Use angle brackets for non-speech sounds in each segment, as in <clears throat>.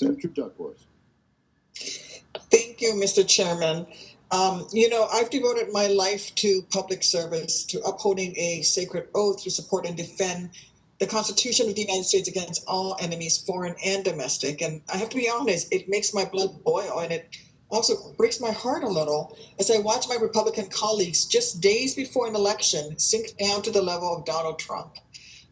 Senator Duckworth. Thank you, Mr. Chairman. Um, you know, I've devoted my life to public service, to upholding a sacred oath to support and defend the Constitution of the United States against all enemies, foreign and domestic. And I have to be honest, it makes my blood boil and it also breaks my heart a little as I watch my Republican colleagues just days before an election sink down to the level of Donald Trump.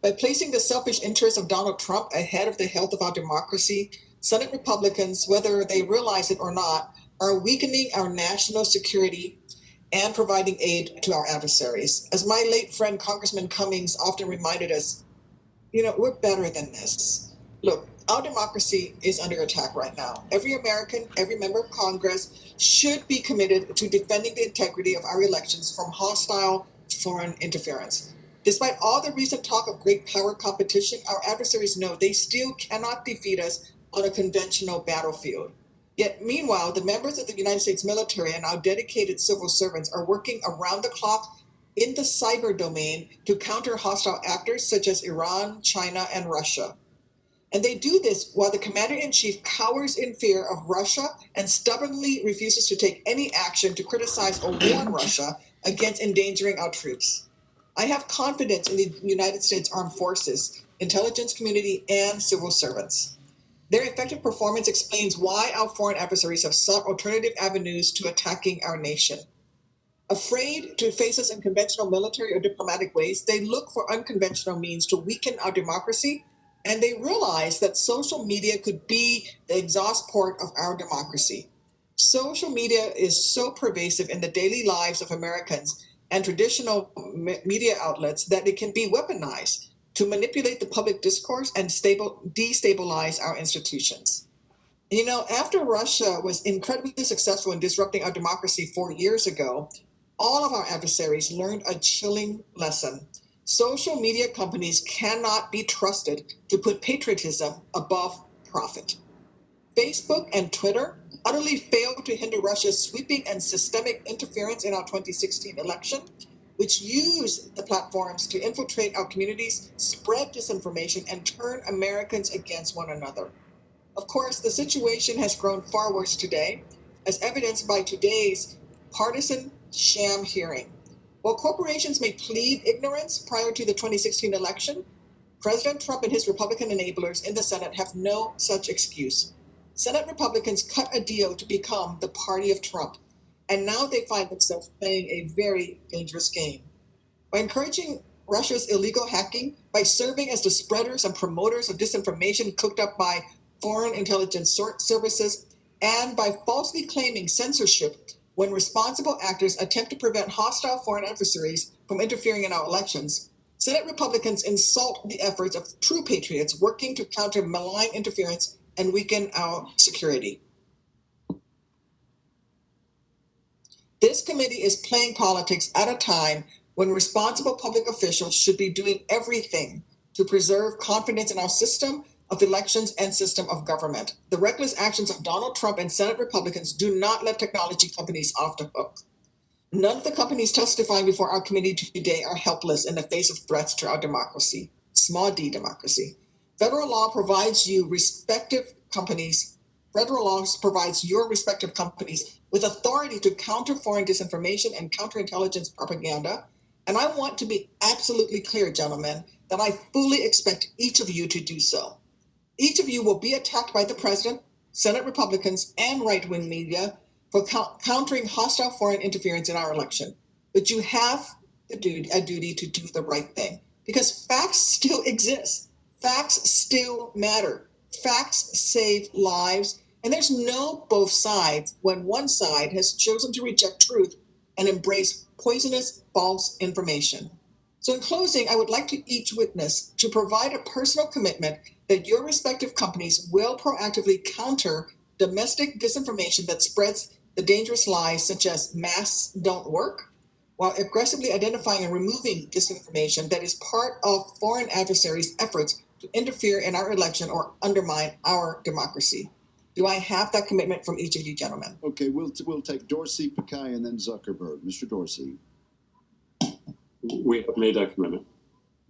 By placing the selfish interests of Donald Trump ahead of the health of our democracy, Senate Republicans, whether they realize it or not, are weakening our national security and providing aid to our adversaries. As my late friend Congressman Cummings often reminded us, you know, we're better than this. Look, our democracy is under attack right now. Every American, every member of Congress should be committed to defending the integrity of our elections from hostile foreign interference. Despite all the recent talk of great power competition, our adversaries know they still cannot defeat us on a conventional battlefield. Yet, meanwhile, the members of the United States military and our dedicated civil servants are working around the clock in the cyber domain to counter hostile actors such as Iran, China, and Russia. And they do this while the commander in chief cowers in fear of Russia and stubbornly refuses to take any action to criticize or warn <clears throat> Russia against endangering our troops. I have confidence in the United States Armed Forces, intelligence community, and civil servants. Their effective performance explains why our foreign adversaries have sought alternative avenues to attacking our nation. Afraid to face us in conventional military or diplomatic ways, they look for unconventional means to weaken our democracy, and they realize that social media could be the exhaust port of our democracy. Social media is so pervasive in the daily lives of Americans and traditional media outlets that it can be weaponized to manipulate the public discourse and stable, destabilize our institutions. You know, after Russia was incredibly successful in disrupting our democracy four years ago, all of our adversaries learned a chilling lesson. Social media companies cannot be trusted to put patriotism above profit. Facebook and Twitter utterly failed to hinder Russia's sweeping and systemic interference in our 2016 election which use the platforms to infiltrate our communities, spread disinformation, and turn Americans against one another. Of course, the situation has grown far worse today, as evidenced by today's partisan sham hearing. While corporations may plead ignorance prior to the 2016 election, President Trump and his Republican enablers in the Senate have no such excuse. Senate Republicans cut a deal to become the party of Trump and now they find themselves playing a very dangerous game. By encouraging Russia's illegal hacking, by serving as the spreaders and promoters of disinformation cooked up by foreign intelligence services, and by falsely claiming censorship when responsible actors attempt to prevent hostile foreign adversaries from interfering in our elections, Senate Republicans insult the efforts of true patriots working to counter malign interference and weaken our security. This committee is playing politics at a time when responsible public officials should be doing everything to preserve confidence in our system of elections and system of government. The reckless actions of Donald Trump and Senate Republicans do not let technology companies off the hook. None of the companies testifying before our committee today are helpless in the face of threats to our democracy, small d democracy. Federal law provides you respective companies federal laws provides your respective companies with authority to counter foreign disinformation and counterintelligence propaganda. And I want to be absolutely clear, gentlemen, that I fully expect each of you to do so. Each of you will be attacked by the president, Senate Republicans, and right wing media for countering hostile foreign interference in our election. But you have a duty to do the right thing because facts still exist, facts still matter facts save lives, and there's no both sides when one side has chosen to reject truth and embrace poisonous false information. So, in closing, I would like to each witness to provide a personal commitment that your respective companies will proactively counter domestic disinformation that spreads the dangerous lies such as masks don't work, while aggressively identifying and removing disinformation that is part of foreign adversaries' efforts to interfere in our election or undermine our democracy. Do I have that commitment from each of you gentlemen? Okay, we'll, we'll take Dorsey, Pichai, and then Zuckerberg. Mr. Dorsey. We have made that commitment.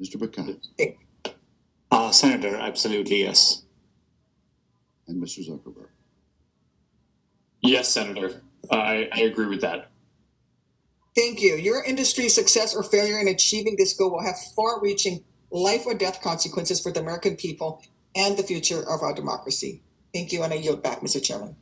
Mr. Pichai. Uh, Senator, absolutely yes. and Mr. Zuckerberg. Yes, Senator. I, I agree with that. Thank you. Your industry's success or failure in achieving this goal will have far reaching life or death consequences for the American people and the future of our democracy. Thank you, and I yield back, Mr. Chairman.